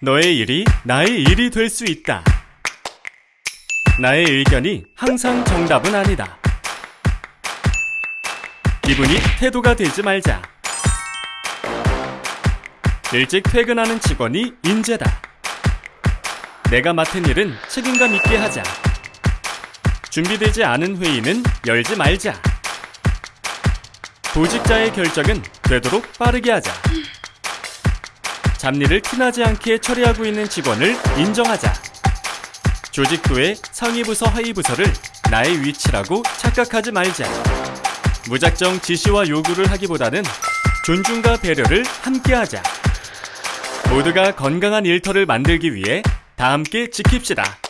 너의 일이 나의 일이 될 수 있다. 나의 의견이 항상 정답은 아니다. 기분이 태도가 되지 말자. 일찍 퇴근하는 직원이 인재다. 내가 맡은 일은 책임감 있게 하자. 준비되지 않은 회의는 열지 말자. 보직자의 결정은 되도록 빠르게 하자. 잡일을 티나지 않게 처리하고 있는 직원을 인정하자. 조직 후에 상위 부서 하위 부서를 나의 위치라고 착각하지 말자. 무작정 지시와 요구를 하기보다는 존중과 배려를 함께하자. 모두가 건강한 일터를 만들기 위해 다 함께 지킵시다.